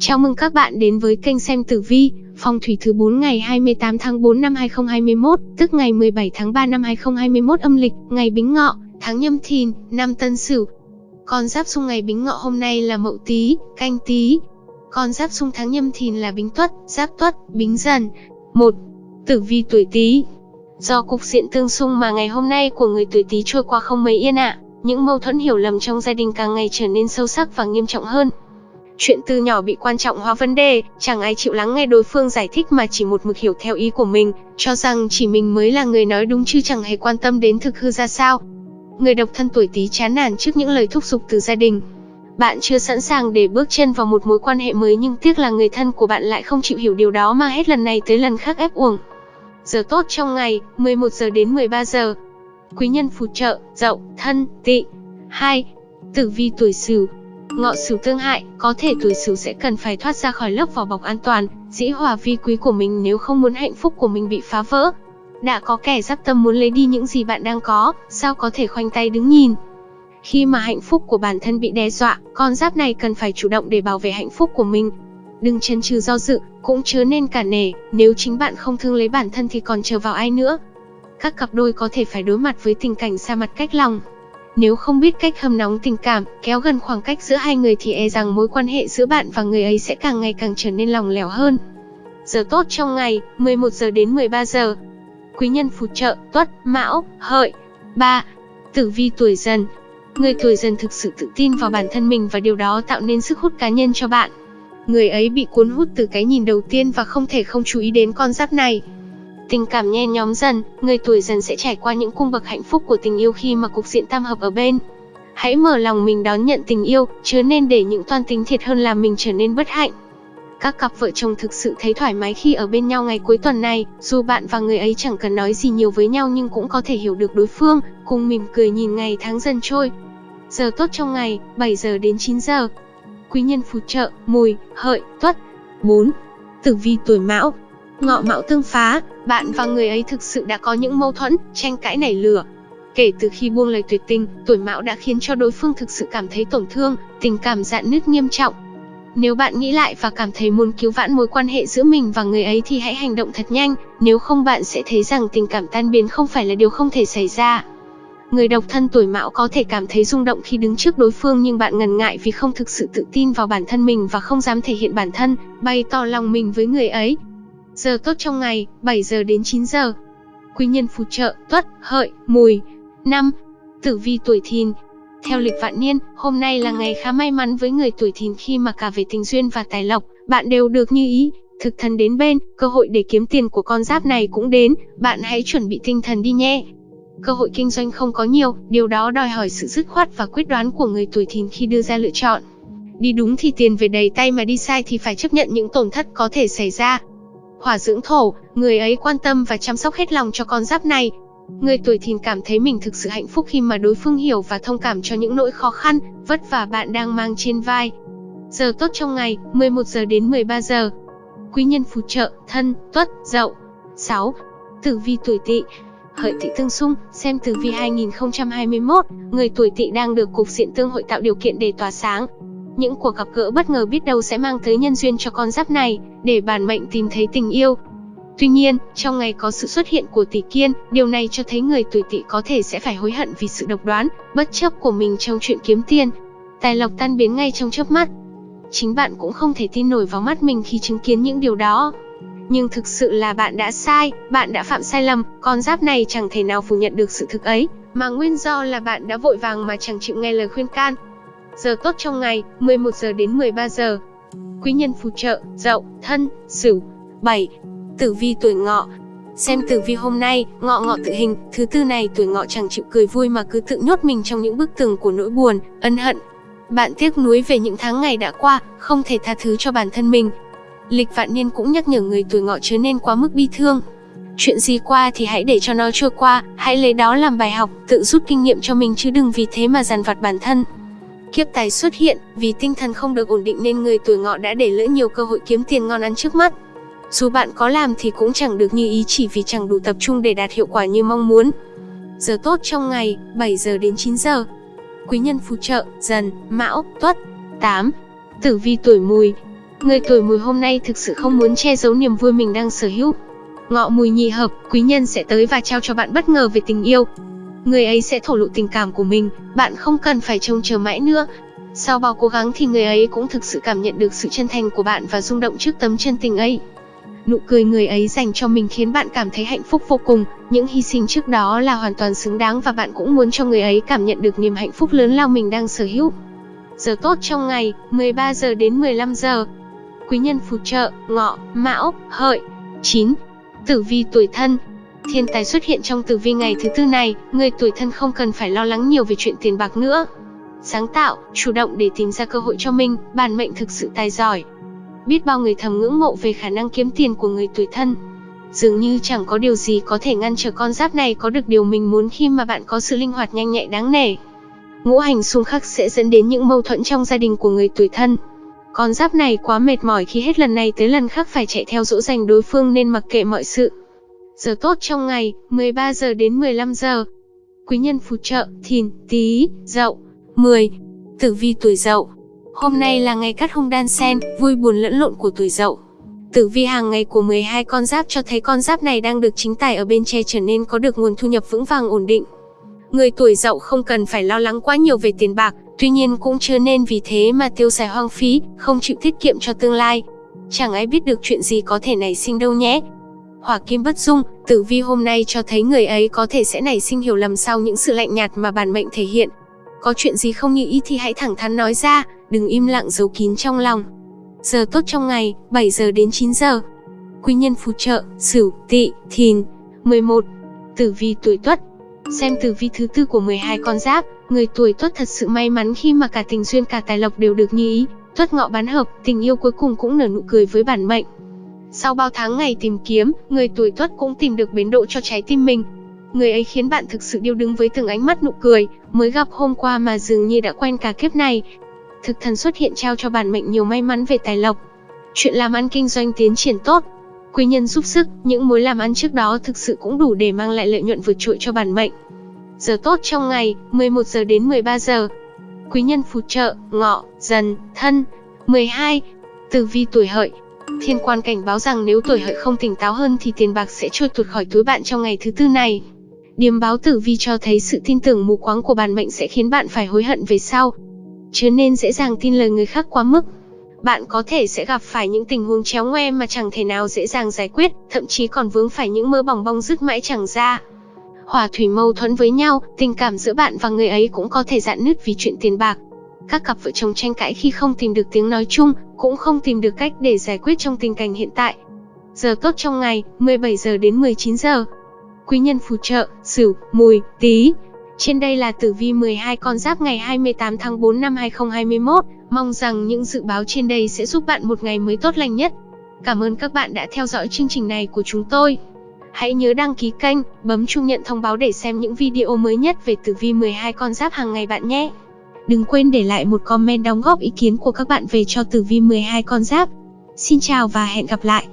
Chào mừng các bạn đến với kênh xem tử vi, phong thủy thứ 4 ngày 28 tháng 4 năm 2021, tức ngày 17 tháng 3 năm 2021 âm lịch, ngày Bính Ngọ, tháng Nhâm Thìn, năm Tân Sửu. Con giáp xung ngày Bính Ngọ hôm nay là Mậu Tý, Canh Tý. Con giáp xung tháng Nhâm Thìn là Bính Tuất, Giáp Tuất, Bính Dần. 1. Tử vi tuổi Tý. Do cục diện tương xung mà ngày hôm nay của người tuổi Tý trôi qua không mấy yên ạ. Những mâu thuẫn hiểu lầm trong gia đình càng ngày trở nên sâu sắc và nghiêm trọng hơn. Chuyện từ nhỏ bị quan trọng hóa vấn đề, chẳng ai chịu lắng nghe đối phương giải thích mà chỉ một mực hiểu theo ý của mình, cho rằng chỉ mình mới là người nói đúng chứ chẳng hề quan tâm đến thực hư ra sao. Người độc thân tuổi Tý chán nản trước những lời thúc giục từ gia đình. Bạn chưa sẵn sàng để bước chân vào một mối quan hệ mới nhưng tiếc là người thân của bạn lại không chịu hiểu điều đó mà hết lần này tới lần khác ép uổng. Giờ tốt trong ngày, 11 giờ đến 13 giờ. Quý nhân phù trợ, dậu, thân, tỵ. 2. Tử vi tuổi Sửu, Ngọ Sửu tương hại, có thể tuổi Sửu sẽ cần phải thoát ra khỏi lớp vỏ bọc an toàn, dĩ hòa vi quý của mình nếu không muốn hạnh phúc của mình bị phá vỡ. Đã có kẻ giáp tâm muốn lấy đi những gì bạn đang có, sao có thể khoanh tay đứng nhìn. Khi mà hạnh phúc của bản thân bị đe dọa, con giáp này cần phải chủ động để bảo vệ hạnh phúc của mình. Đừng chần chừ do dự, cũng chớ nên cả nể, nếu chính bạn không thương lấy bản thân thì còn chờ vào ai nữa. Các cặp đôi có thể phải đối mặt với tình cảnh xa mặt cách lòng, nếu không biết cách hâm nóng tình cảm, kéo gần khoảng cách giữa hai người thì e rằng mối quan hệ giữa bạn và người ấy sẽ càng ngày càng trở nên lòng lẻo hơn. Giờ tốt trong ngày, 11 giờ đến 13 giờ. Quý nhân phù trợ, tuất, mão, hợi. 3. Tử vi tuổi dần. Người tuổi dần thực sự tự tin vào bản thân mình và điều đó tạo nên sức hút cá nhân cho bạn. Người ấy bị cuốn hút từ cái nhìn đầu tiên và không thể không chú ý đến con giáp này. Tình cảm nhen nhóm dần, người tuổi dần sẽ trải qua những cung bậc hạnh phúc của tình yêu khi mà cục diện tam hợp ở bên. Hãy mở lòng mình đón nhận tình yêu, chứ nên để những toan tính thiệt hơn làm mình trở nên bất hạnh. Các cặp vợ chồng thực sự thấy thoải mái khi ở bên nhau ngày cuối tuần này, dù bạn và người ấy chẳng cần nói gì nhiều với nhau nhưng cũng có thể hiểu được đối phương, cùng mỉm cười nhìn ngày tháng dần trôi. Giờ tốt trong ngày, 7 giờ đến 9 giờ. Quý nhân phù trợ, mùi, hợi, tuất. 4. Tử vi tuổi mão, Ngọ mão tương phá, bạn và người ấy thực sự đã có những mâu thuẫn, tranh cãi nảy lửa. Kể từ khi buông lời tuyệt tình, tuổi mão đã khiến cho đối phương thực sự cảm thấy tổn thương, tình cảm dạn nứt nghiêm trọng. Nếu bạn nghĩ lại và cảm thấy muốn cứu vãn mối quan hệ giữa mình và người ấy thì hãy hành động thật nhanh, nếu không bạn sẽ thấy rằng tình cảm tan biến không phải là điều không thể xảy ra. Người độc thân tuổi mão có thể cảm thấy rung động khi đứng trước đối phương nhưng bạn ngần ngại vì không thực sự tự tin vào bản thân mình và không dám thể hiện bản thân, bày tỏ lòng mình với người ấy. Giờ tốt trong ngày, 7 giờ đến 9 giờ. Quý nhân phù trợ, tuất, hợi, mùi. năm Tử vi tuổi thìn. Theo lịch vạn niên, hôm nay là ngày khá may mắn với người tuổi thìn khi mà cả về tình duyên và tài lộc, bạn đều được như ý. Thực thần đến bên, cơ hội để kiếm tiền của con giáp này cũng đến, bạn hãy chuẩn bị tinh thần đi nhé. Cơ hội kinh doanh không có nhiều, điều đó đòi hỏi sự dứt khoát và quyết đoán của người tuổi thìn khi đưa ra lựa chọn. Đi đúng thì tiền về đầy tay mà đi sai thì phải chấp nhận những tổn thất có thể xảy ra. Hỏa dưỡng thổ, người ấy quan tâm và chăm sóc hết lòng cho con giáp này. Người tuổi thìn cảm thấy mình thực sự hạnh phúc khi mà đối phương hiểu và thông cảm cho những nỗi khó khăn, vất vả bạn đang mang trên vai. Giờ tốt trong ngày, 11 giờ đến 13 giờ. Quý nhân phù trợ, thân, tuất, dậu. 6. Tử vi tuổi tỵ Hợi tỵ tương xung, xem tử vi 2021, người tuổi tỵ đang được cục diện tương hội tạo điều kiện để tỏa sáng, những cuộc gặp gỡ bất ngờ biết đâu sẽ mang tới nhân duyên cho con giáp này, để bản mệnh tìm thấy tình yêu. Tuy nhiên, trong ngày có sự xuất hiện của tỷ kiên, điều này cho thấy người tuổi tỵ có thể sẽ phải hối hận vì sự độc đoán, bất chấp của mình trong chuyện kiếm tiền. Tài lộc tan biến ngay trong chớp mắt. Chính bạn cũng không thể tin nổi vào mắt mình khi chứng kiến những điều đó. Nhưng thực sự là bạn đã sai, bạn đã phạm sai lầm, con giáp này chẳng thể nào phủ nhận được sự thực ấy, mà nguyên do là bạn đã vội vàng mà chẳng chịu nghe lời khuyên can, Giờ tốt trong ngày, 11 giờ đến 13 giờ. Quý nhân phù trợ, dậu, thân, sửu. 7. Tử vi tuổi ngọ. Xem tử vi hôm nay, ngọ ngọ tự hình, thứ tư này tuổi ngọ chẳng chịu cười vui mà cứ tự nhốt mình trong những bức tường của nỗi buồn, ân hận. Bạn tiếc nuối về những tháng ngày đã qua, không thể tha thứ cho bản thân mình. Lịch vạn niên cũng nhắc nhở người tuổi ngọ chớ nên quá mức bi thương. Chuyện gì qua thì hãy để cho nó trôi qua, hãy lấy đó làm bài học, tự rút kinh nghiệm cho mình chứ đừng vì thế mà dằn vặt bản thân. Kiếp tài xuất hiện, vì tinh thần không được ổn định nên người tuổi ngọ đã để lỡ nhiều cơ hội kiếm tiền ngon ăn trước mắt. Dù bạn có làm thì cũng chẳng được như ý chỉ vì chẳng đủ tập trung để đạt hiệu quả như mong muốn. Giờ tốt trong ngày, 7 giờ đến 9 giờ. Quý nhân phù trợ, dần, mão, tuất. 8. Tử vi tuổi mùi. Người tuổi mùi hôm nay thực sự không muốn che giấu niềm vui mình đang sở hữu. Ngọ mùi nhị hợp, quý nhân sẽ tới và trao cho bạn bất ngờ về tình yêu. Người ấy sẽ thổ lộ tình cảm của mình, bạn không cần phải trông chờ mãi nữa. Sau bao cố gắng thì người ấy cũng thực sự cảm nhận được sự chân thành của bạn và rung động trước tấm chân tình ấy. Nụ cười người ấy dành cho mình khiến bạn cảm thấy hạnh phúc vô cùng, những hy sinh trước đó là hoàn toàn xứng đáng và bạn cũng muốn cho người ấy cảm nhận được niềm hạnh phúc lớn lao mình đang sở hữu. Giờ tốt trong ngày, 13 giờ đến 15 giờ. Quý nhân phù trợ, ngọ, mão, hợi. 9. Tử vi tuổi thân Thiên tài xuất hiện trong tử vi ngày thứ tư này, người tuổi thân không cần phải lo lắng nhiều về chuyện tiền bạc nữa. Sáng tạo, chủ động để tìm ra cơ hội cho mình, bản mệnh thực sự tài giỏi. Biết bao người thầm ngưỡng mộ về khả năng kiếm tiền của người tuổi thân. Dường như chẳng có điều gì có thể ngăn trở con giáp này có được điều mình muốn khi mà bạn có sự linh hoạt nhanh nhạy đáng nể. Ngũ hành xung khắc sẽ dẫn đến những mâu thuẫn trong gia đình của người tuổi thân. Con giáp này quá mệt mỏi khi hết lần này tới lần khác phải chạy theo dỗ dành đối phương nên mặc kệ mọi sự. Giờ tốt trong ngày, 13 giờ đến 15 giờ. Quý nhân phù trợ, thìn, tý dậu. 10. Tử vi tuổi dậu. Hôm nay là ngày cắt hung đan sen, vui buồn lẫn lộn của tuổi dậu. Tử vi hàng ngày của 12 con giáp cho thấy con giáp này đang được chính tài ở bên che trở nên có được nguồn thu nhập vững vàng ổn định. Người tuổi dậu không cần phải lo lắng quá nhiều về tiền bạc, tuy nhiên cũng chưa nên vì thế mà tiêu xài hoang phí, không chịu tiết kiệm cho tương lai. Chẳng ai biết được chuyện gì có thể nảy sinh đâu nhé. Hỏa kim bất dung, tử vi hôm nay cho thấy người ấy có thể sẽ nảy sinh hiểu lầm sau những sự lạnh nhạt mà bản mệnh thể hiện. Có chuyện gì không như ý thì hãy thẳng thắn nói ra, đừng im lặng giấu kín trong lòng. Giờ tốt trong ngày, 7 giờ đến 9 giờ. Quý nhân phù trợ, Sửu, Tỵ, Thìn. 11. Tử vi tuổi Tuất. Xem tử vi thứ tư của 12 con giáp, người tuổi Tuất thật sự may mắn khi mà cả tình duyên cả tài lộc đều được như ý. Tuất ngọ bán hợp, tình yêu cuối cùng cũng nở nụ cười với bản mệnh. Sau bao tháng ngày tìm kiếm, người tuổi Tuất cũng tìm được bến độ cho trái tim mình. Người ấy khiến bạn thực sự điêu đứng với từng ánh mắt nụ cười, mới gặp hôm qua mà dường như đã quen cả kiếp này. Thực thần xuất hiện trao cho bản mệnh nhiều may mắn về tài lộc. Chuyện làm ăn kinh doanh tiến triển tốt. Quý nhân giúp sức, những mối làm ăn trước đó thực sự cũng đủ để mang lại lợi nhuận vượt trội cho bản mệnh. Giờ tốt trong ngày, 11 giờ đến 13 giờ. Quý nhân phù trợ, ngọ, dần, thân. 12. Tử vi tuổi hợi, Thiên quan cảnh báo rằng nếu tuổi hợi không tỉnh táo hơn thì tiền bạc sẽ trôi tuột khỏi túi bạn trong ngày thứ tư này. Điềm báo tử vi cho thấy sự tin tưởng mù quáng của bản mệnh sẽ khiến bạn phải hối hận về sau. Chứ nên dễ dàng tin lời người khác quá mức. Bạn có thể sẽ gặp phải những tình huống chéo ngoe mà chẳng thể nào dễ dàng giải quyết, thậm chí còn vướng phải những mơ bỏng bong dứt mãi chẳng ra. Hòa thủy mâu thuẫn với nhau, tình cảm giữa bạn và người ấy cũng có thể dạn nứt vì chuyện tiền bạc. Các cặp vợ chồng tranh cãi khi không tìm được tiếng nói chung, cũng không tìm được cách để giải quyết trong tình cảnh hiện tại. Giờ tốt trong ngày, 17 giờ đến 19 giờ. Quý nhân phù trợ, Sửu, Mùi, Tý. Trên đây là tử vi 12 con giáp ngày 28 tháng 4 năm 2021. Mong rằng những dự báo trên đây sẽ giúp bạn một ngày mới tốt lành nhất. Cảm ơn các bạn đã theo dõi chương trình này của chúng tôi. Hãy nhớ đăng ký kênh, bấm chuông nhận thông báo để xem những video mới nhất về tử vi 12 con giáp hàng ngày bạn nhé. Đừng quên để lại một comment đóng góp ý kiến của các bạn về cho tử vi 12 con giáp. Xin chào và hẹn gặp lại!